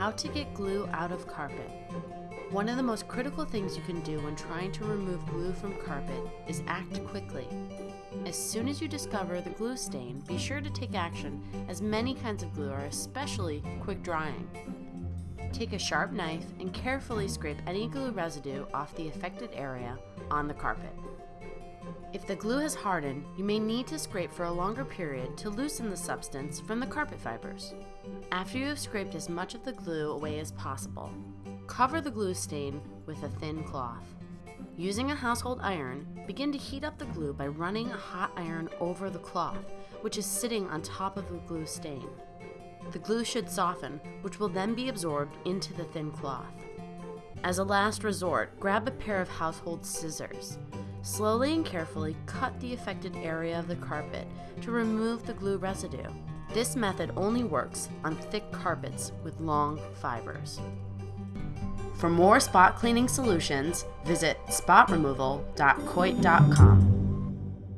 How to get glue out of carpet. One of the most critical things you can do when trying to remove glue from carpet is act quickly. As soon as you discover the glue stain, be sure to take action as many kinds of glue are especially quick drying. Take a sharp knife and carefully scrape any glue residue off the affected area on the carpet. If the glue has hardened, you may need to scrape for a longer period to loosen the substance from the carpet fibers. After you have scraped as much of the glue away as possible, cover the glue stain with a thin cloth. Using a household iron, begin to heat up the glue by running a hot iron over the cloth, which is sitting on top of the glue stain. The glue should soften, which will then be absorbed into the thin cloth. As a last resort, grab a pair of household scissors. Slowly and carefully cut the affected area of the carpet to remove the glue residue. This method only works on thick carpets with long fibers. For more spot cleaning solutions, visit spotremoval.coit.com.